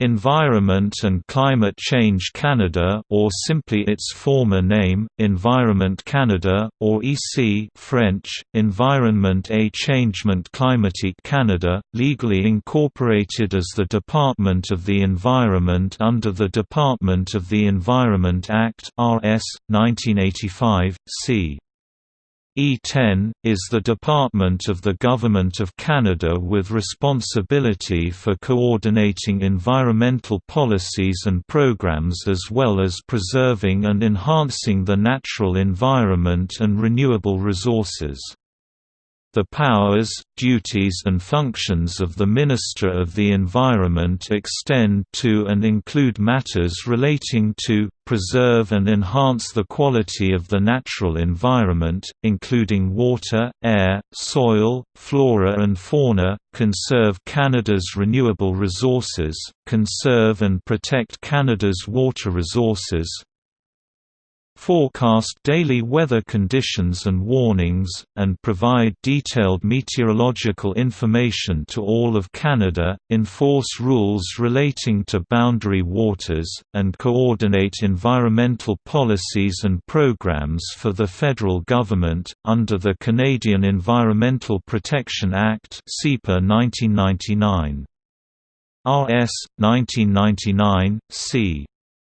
Environment and Climate Change Canada or simply its former name, Environment Canada, or EC French, Environnement et Changement Climatique Canada, legally incorporated as the Department of the Environment under the Department of the Environment Act RS, 1985, c. E10, is the department of the Government of Canada with responsibility for coordinating environmental policies and programs as well as preserving and enhancing the natural environment and renewable resources. The powers, duties and functions of the Minister of the Environment extend to and include matters relating to, preserve and enhance the quality of the natural environment, including water, air, soil, flora and fauna, conserve Canada's renewable resources, conserve and protect Canada's water resources, forecast daily weather conditions and warnings, and provide detailed meteorological information to all of Canada, enforce rules relating to boundary waters, and coordinate environmental policies and programs for the federal government, under the Canadian Environmental Protection Act 1999. RS. 1999, c.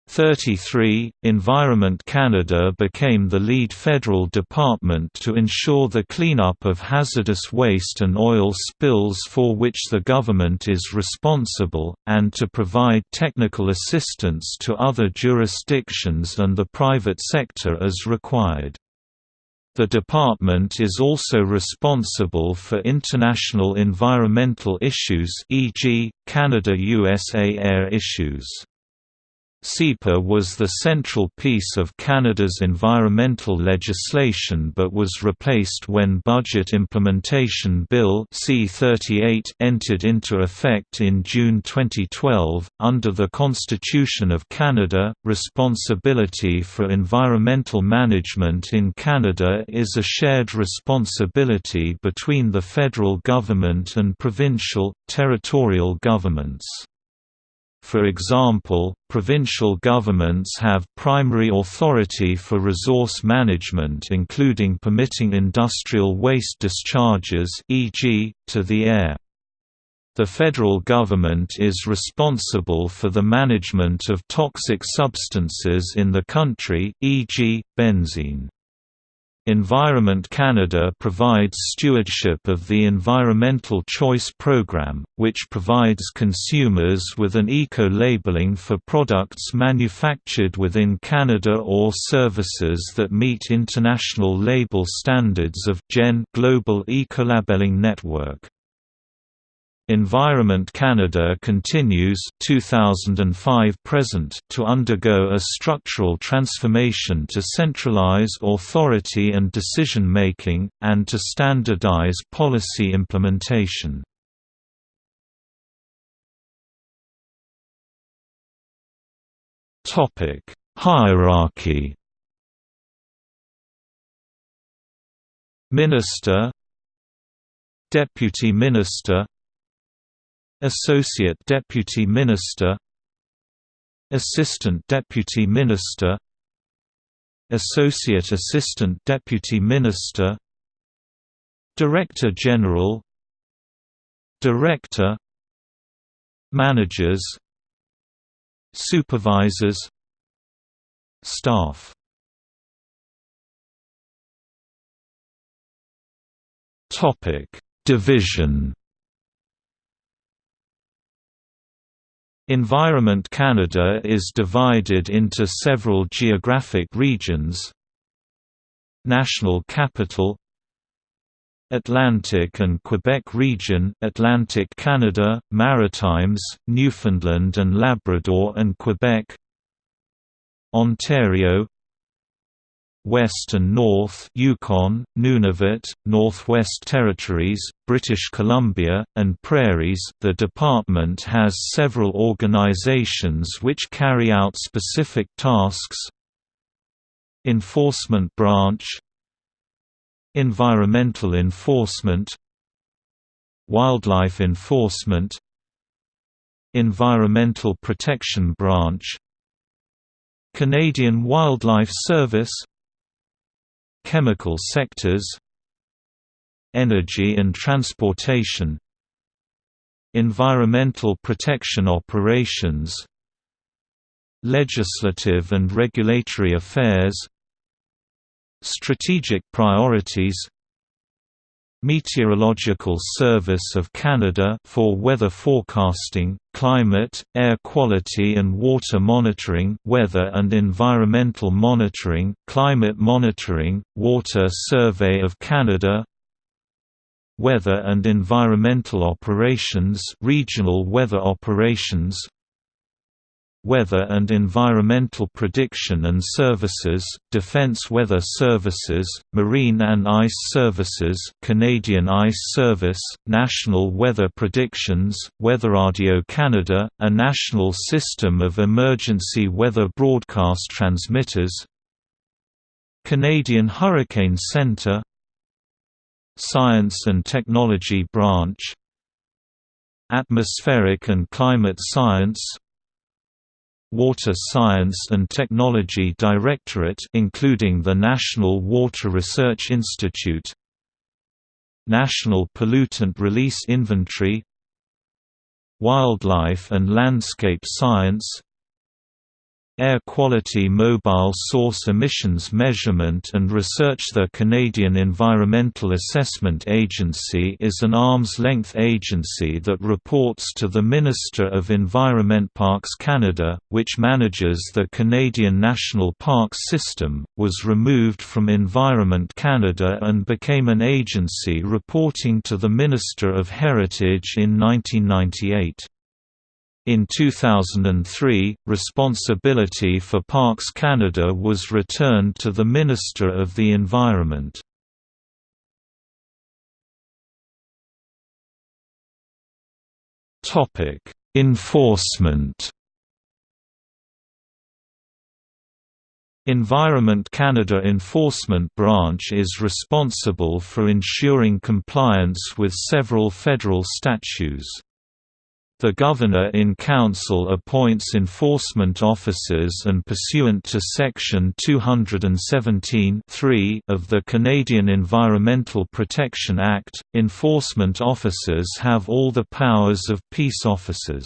33, Environment Canada became the lead federal department to ensure the cleanup of hazardous waste and oil spills for which the government is responsible, and to provide technical assistance to other jurisdictions and the private sector as required. The department is also responsible for international environmental issues e.g., Canada-USA air issues. CEPA was the central piece of Canada's environmental legislation but was replaced when Budget Implementation Bill C-38 entered into effect in June 2012. Under the Constitution of Canada, responsibility for environmental management in Canada is a shared responsibility between the federal government and provincial, territorial governments. For example, provincial governments have primary authority for resource management including permitting industrial waste discharges e.g., to the air. The federal government is responsible for the management of toxic substances in the country, e.g., benzene. Environment Canada provides stewardship of the Environmental Choice Program, which provides consumers with an eco-labeling for products manufactured within Canada or services that meet international label standards of GEN Global Ecolabelling Network. Environment Canada continues 2005 present to undergo a structural transformation to centralize authority and decision-making, and to standardize policy implementation. Topic: Hierarchy Minister Deputy Minister Associate Deputy Minister. Assistant Deputy Minister. Associate Assistant Deputy Minister. Director General. Director. Managers. Supervisors. Staff. Division Environment Canada is divided into several geographic regions. National Capital Atlantic and Quebec Region Atlantic Canada, Maritimes, Newfoundland and Labrador and Quebec. Ontario West and North Yukon, Nunavut, Northwest Territories, British Columbia, and Prairies. The department has several organizations which carry out specific tasks. Enforcement Branch. Environmental Enforcement. Wildlife Enforcement. Environmental Protection Branch. Canadian Wildlife Service Chemical sectors Energy and transportation Environmental protection operations Legislative and regulatory affairs Strategic priorities Meteorological Service of Canada for weather forecasting, climate, air quality and water monitoring weather and environmental monitoring, climate monitoring, Water Survey of Canada Weather and Environmental Operations Regional Weather Operations Weather and Environmental Prediction and Services, Defence Weather Services, Marine and Ice Services Canadian Ice Service, National Weather Predictions, WeatherRadio Canada, a national system of emergency weather broadcast transmitters Canadian Hurricane Centre Science and Technology Branch Atmospheric and Climate Science Water Science and Technology Directorate including the National Water Research Institute. National Pollutant Release Inventory. Wildlife and Landscape Science Air Quality Mobile Source Emissions Measurement and Research The Canadian Environmental Assessment Agency is an arm's-length agency that reports to the Minister of Environment Parks Canada, which manages the Canadian National Parks System, was removed from Environment Canada and became an agency reporting to the Minister of Heritage in 1998. In 2003, responsibility for Parks Canada was returned to the Minister of the Environment. Enforcement Environment Canada Enforcement Branch is responsible for ensuring compliance with several federal statutes. The Governor-in-Council appoints enforcement officers and pursuant to Section 217 of the Canadian Environmental Protection Act, enforcement officers have all the powers of peace officers.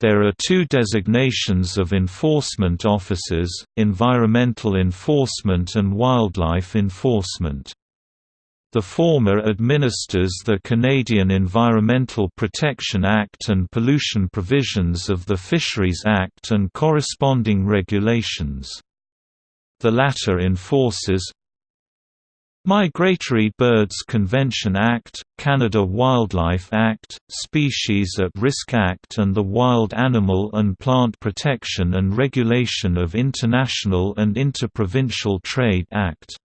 There are two designations of enforcement officers, environmental enforcement and wildlife enforcement. The former administers the Canadian Environmental Protection Act and pollution provisions of the Fisheries Act and corresponding regulations. The latter enforces Migratory Birds Convention Act, Canada Wildlife Act, Species at Risk Act and the Wild Animal and Plant Protection and Regulation of International and Interprovincial Trade Act.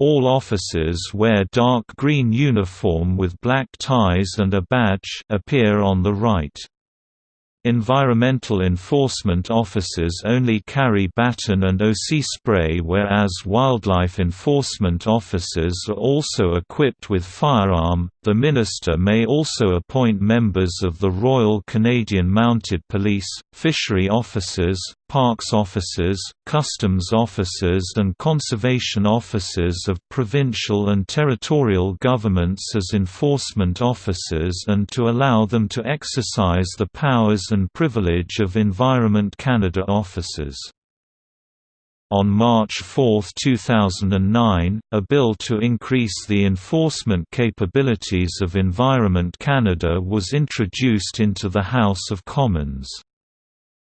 All officers wear dark green uniform with black ties and a badge appear on the right. Environmental enforcement officers only carry baton and OC spray whereas wildlife enforcement officers are also equipped with firearm. The minister may also appoint members of the Royal Canadian Mounted Police, fishery officers, parks officers, customs officers and conservation officers of provincial and territorial governments as enforcement officers and to allow them to exercise the powers and privilege of Environment Canada officers. On March 4, 2009, a bill to increase the enforcement capabilities of Environment Canada was introduced into the House of Commons.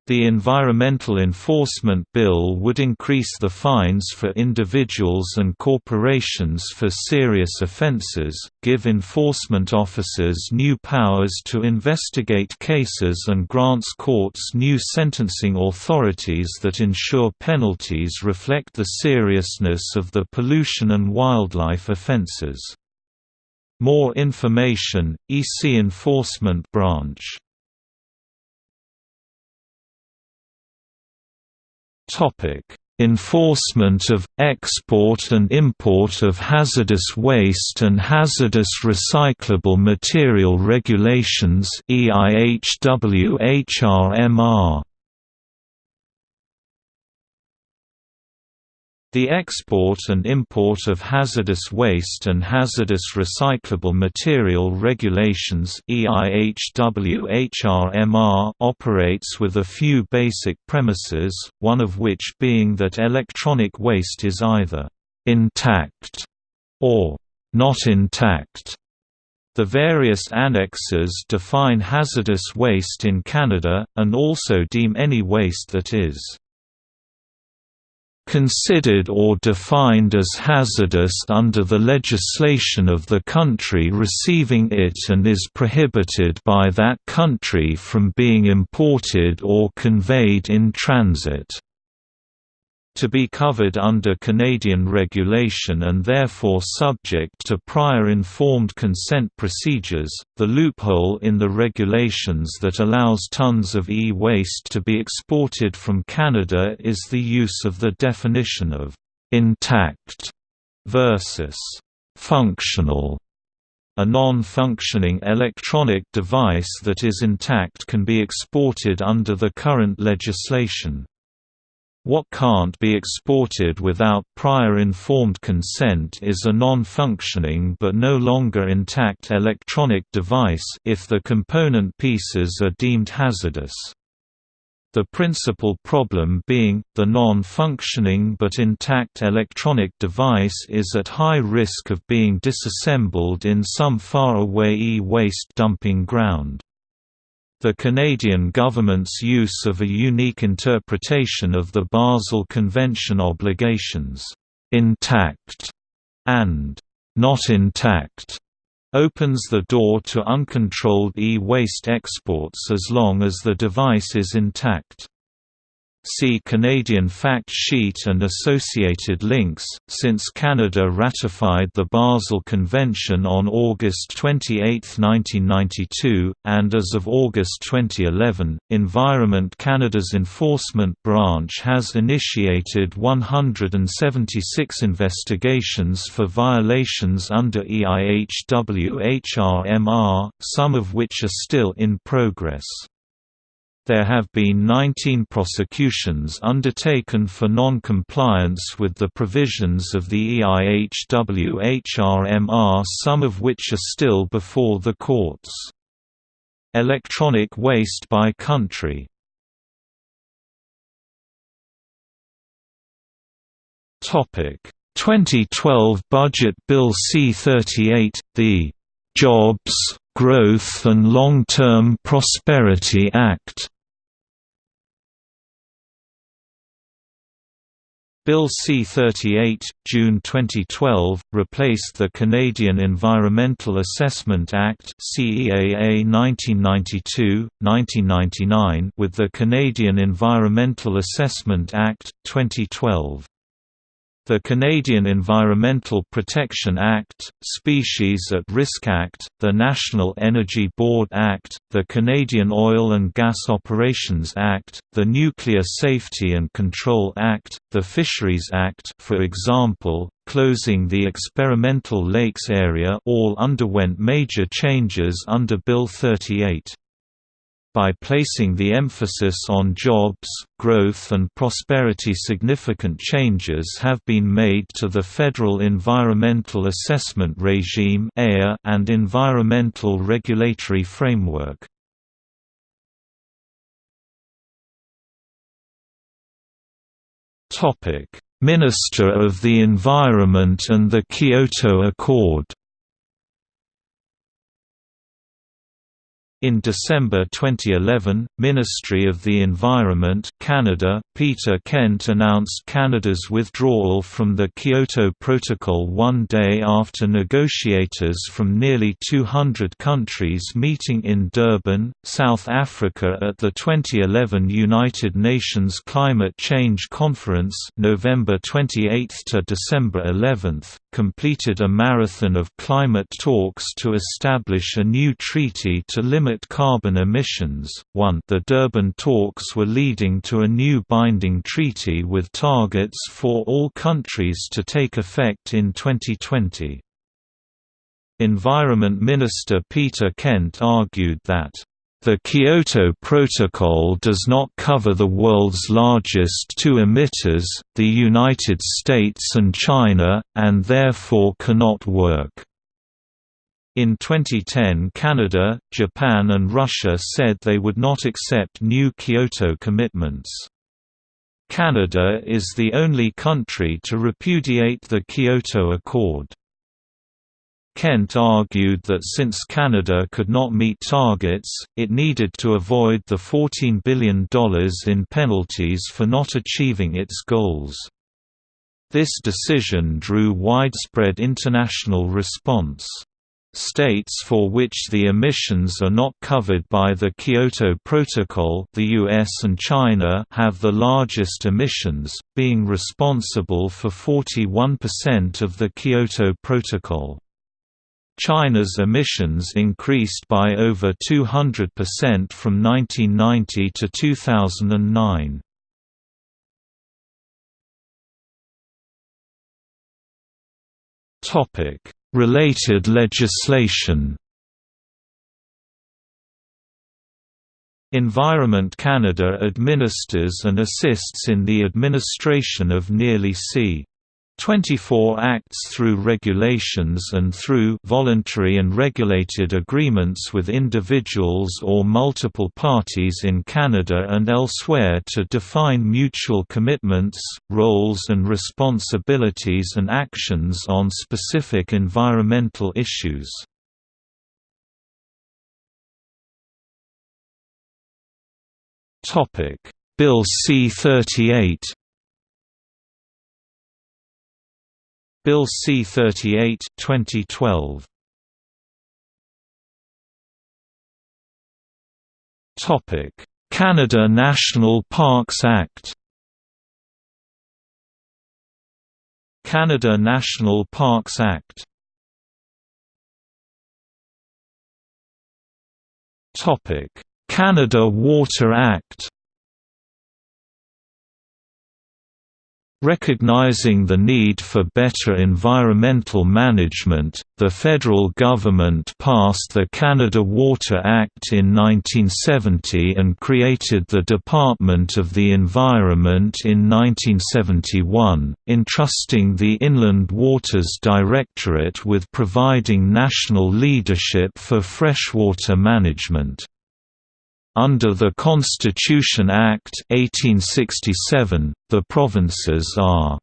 The Environmental Enforcement Bill would increase the fines for individuals and corporations for serious offences, give enforcement officers new powers to investigate cases and grants courts new sentencing authorities that ensure penalties reflect the seriousness of the pollution and wildlife offences. More information, EC Enforcement Branch Topic: Enforcement of, export and import of hazardous waste and hazardous recyclable material regulations EIHWHRMR The export and import of hazardous waste and hazardous recyclable material regulations operates with a few basic premises, one of which being that electronic waste is either «intact» or «not intact». The various annexes define hazardous waste in Canada, and also deem any waste that is considered or defined as hazardous under the legislation of the country receiving it and is prohibited by that country from being imported or conveyed in transit to be covered under Canadian regulation and therefore subject to prior informed consent procedures. The loophole in the regulations that allows tons of e-waste to be exported from Canada is the use of the definition of intact versus functional. A non-functioning electronic device that is intact can be exported under the current legislation. What can't be exported without prior informed consent is a non-functioning but no longer intact electronic device if the component pieces are deemed hazardous. The principal problem being, the non-functioning but intact electronic device is at high risk of being disassembled in some far-away e-waste dumping ground. The Canadian government's use of a unique interpretation of the Basel Convention obligations, "'intact' and "'not intact' opens the door to uncontrolled e-waste exports as long as the device is intact. See Canadian fact sheet and associated links. Since Canada ratified the Basel Convention on August 28, 1992, and as of August 2011, Environment Canada's enforcement branch has initiated 176 investigations for violations under EIHWHRMR, some of which are still in progress. There have been 19 prosecutions undertaken for non-compliance with the provisions of the EIHWHRMR some of which are still before the courts. Electronic waste by country Topic 2012 Budget Bill C-38, the "'Jobs, Growth and Long-Term Prosperity Act' Bill C-38, June 2012, replaced the Canadian Environmental Assessment Act CEAA 1992, 1999 with the Canadian Environmental Assessment Act, 2012. The Canadian Environmental Protection Act, Species at Risk Act, the National Energy Board Act, the Canadian Oil and Gas Operations Act, the Nuclear Safety and Control Act, the Fisheries Act for example, closing the experimental lakes area all underwent major changes under Bill 38 by placing the emphasis on jobs, growth and prosperity significant changes have been made to the Federal Environmental Assessment Regime and Environmental Regulatory Framework. Minister of the Environment and the Kyoto Accord In December 2011, Ministry of the Environment Canada, Peter Kent announced Canada's withdrawal from the Kyoto Protocol one day after negotiators from nearly 200 countries meeting in Durban, South Africa at the 2011 United Nations Climate Change Conference November 28 to December 11, completed a marathon of climate talks to establish a new treaty to limit limit carbon emissions. 1 The Durban talks were leading to a new binding treaty with targets for all countries to take effect in 2020. Environment Minister Peter Kent argued that the Kyoto Protocol does not cover the world's largest two emitters, the United States and China, and therefore cannot work. In 2010 Canada, Japan and Russia said they would not accept new Kyoto commitments. Canada is the only country to repudiate the Kyoto Accord. Kent argued that since Canada could not meet targets, it needed to avoid the $14 billion in penalties for not achieving its goals. This decision drew widespread international response. States for which the emissions are not covered by the Kyoto Protocol the US and China have the largest emissions, being responsible for 41% of the Kyoto Protocol. China's emissions increased by over 200% from 1990 to 2009. Topic: Related legislation. Environment Canada administers and assists in the administration of nearly c. 24 acts through regulations and through voluntary and regulated agreements with individuals or multiple parties in Canada and elsewhere to define mutual commitments, roles and responsibilities and actions on specific environmental issues. Bill C-38 Bill C-38 2012. Topic: Canada National Parks Act. Canada National Parks Act. Topic: Canada Water Act. Recognizing the need for better environmental management, the federal government passed the Canada Water Act in 1970 and created the Department of the Environment in 1971, entrusting the Inland Waters Directorate with providing national leadership for freshwater management. Under the Constitution Act 1867, the provinces are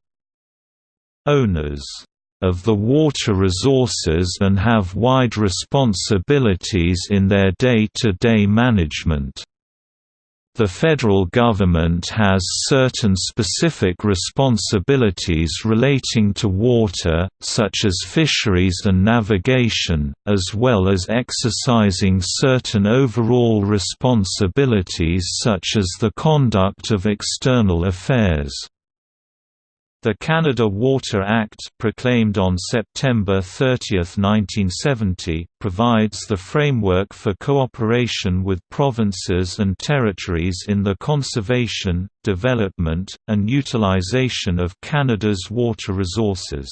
owners of the water resources and have wide responsibilities in their day-to-day -day management. The federal government has certain specific responsibilities relating to water, such as fisheries and navigation, as well as exercising certain overall responsibilities such as the conduct of external affairs. The Canada Water Act proclaimed on September 30, 1970, provides the framework for cooperation with provinces and territories in the conservation, development, and utilisation of Canada's water resources.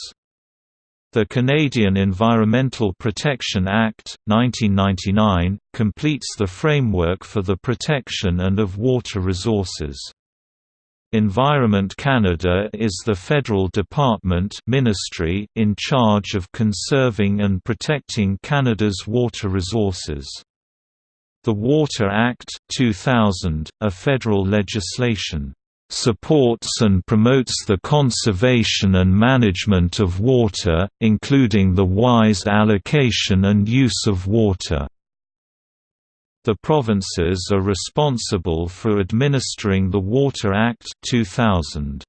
The Canadian Environmental Protection Act, 1999, completes the framework for the protection and of water resources. Environment Canada is the federal department ministry in charge of conserving and protecting Canada's water resources. The Water Act, 2000, a federal legislation, "...supports and promotes the conservation and management of water, including the wise allocation and use of water." The provinces are responsible for administering the Water Act 2000.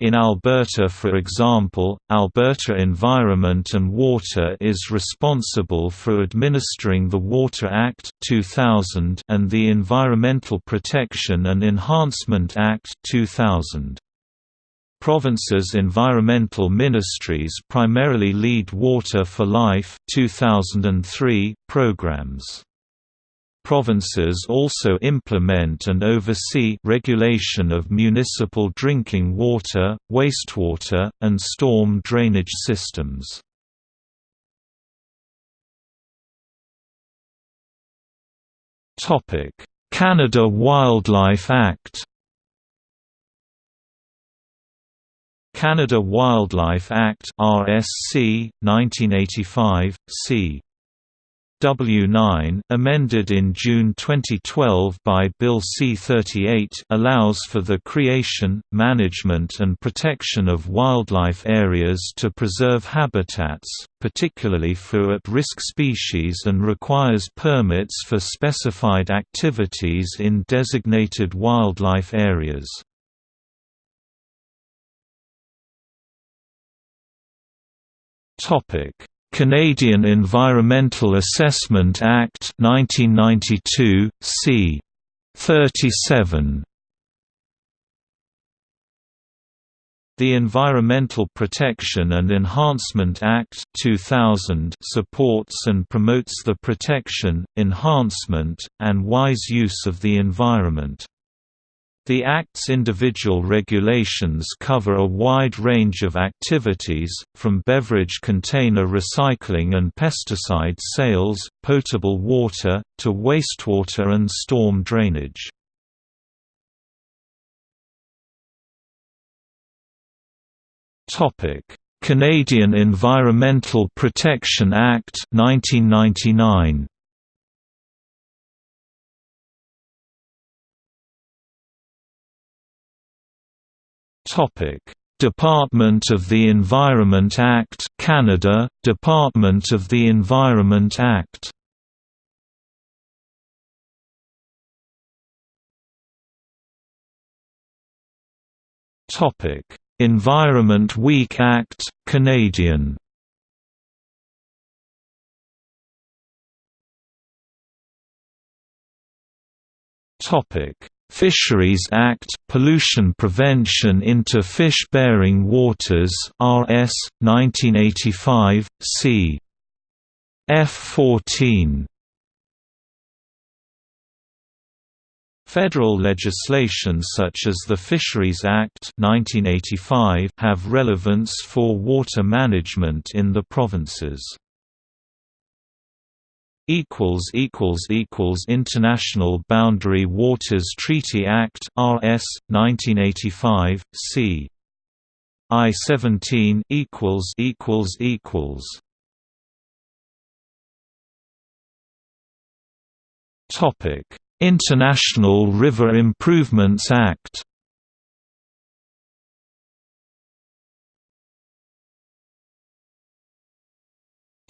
In Alberta for example, Alberta Environment and Water is responsible for administering the Water Act 2000 and the Environmental Protection and Enhancement Act 2000. Provinces' environmental ministries primarily lead Water for Life 2003 programs. Provinces also implement and oversee regulation of municipal drinking water, wastewater, and storm drainage systems. Canada Wildlife Act Canada Wildlife Act RSC 1985 c W9, amended in June 2012 by Bill C-38 allows for the creation, management and protection of wildlife areas to preserve habitats, particularly for at-risk species and requires permits for specified activities in designated wildlife areas. Topic Canadian Environmental Assessment Act 1992 c 37 The Environmental Protection and Enhancement Act 2000 supports and promotes the protection, enhancement, and wise use of the environment. The Act's individual regulations cover a wide range of activities, from beverage container recycling and pesticide sales, potable water, to wastewater and storm drainage. Canadian Environmental Protection Act 1999 Department of the Environment Act Canada. Department of the Environment Act. Topic. Environment Week Act Canadian. Topic Fisheries Act Pollution Prevention into Fish-Bearing Waters RS 1985 C. F14 Federal legislation such as the Fisheries Act 1985 have relevance for water management in the provinces equals equals equals International Boundary Waters Treaty Act RS 1985 C. I-17 equals equals equals. Topic International River Improvements Act.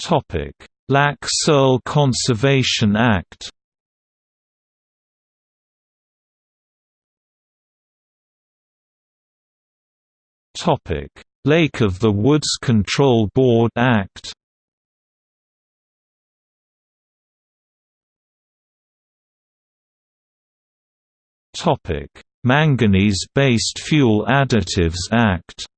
Topic Lac Seul Conservation Act. Lake of the Woods Control Board Act. Manganese-based Fuel Additives Act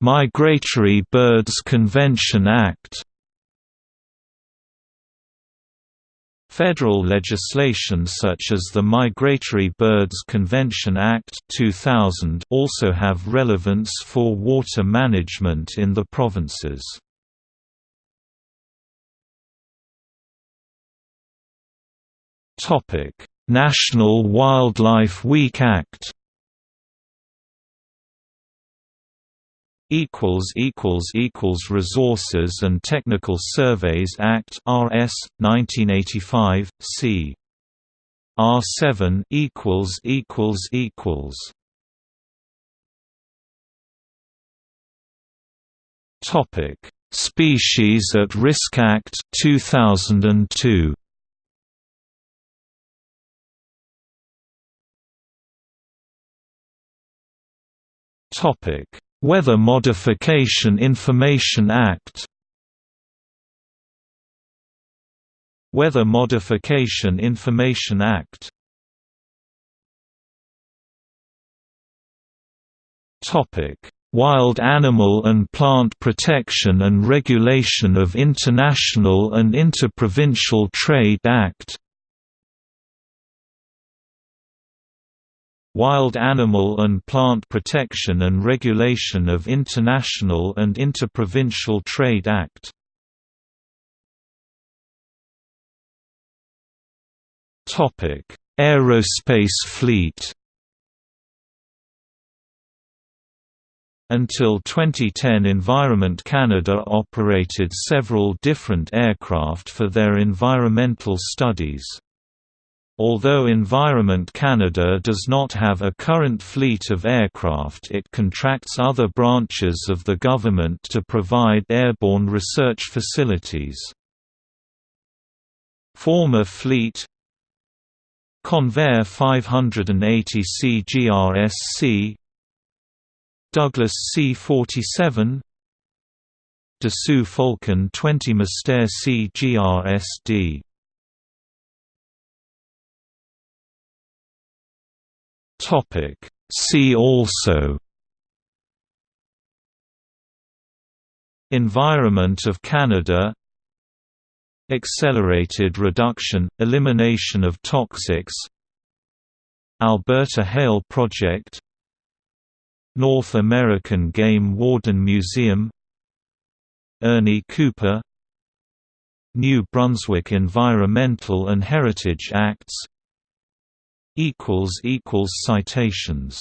Migratory Birds Convention Act. Federal legislation such as the Migratory Birds Convention Act 2000 also have relevance for water management in the provinces. National Wildlife Week Act equals equals equals Resources and Technical Surveys Act RS 1985 C. R7 equals equals equals. Topic. Species at Risk Act 2002 Topic Weather Modification Information Act. Weather Modification Information Act. Wild Animal and Plant Protection and Regulation of International and Interprovincial Trade Act Wild Animal and Plant Protection and Regulation of International and Interprovincial Trade Act Topic: Aerospace fleet Until 2010 Environment Canada operated several different aircraft for their environmental studies. Although Environment Canada does not have a current fleet of aircraft it contracts other branches of the government to provide airborne research facilities. Former fleet Convair 580 CGRSC Douglas C-47 Dassault Falcon 20 Mystère CGRSD Topic. See also Environment of Canada Accelerated reduction, elimination of toxics Alberta Hail Project North American Game Warden Museum Ernie Cooper New Brunswick Environmental and Heritage Acts Citations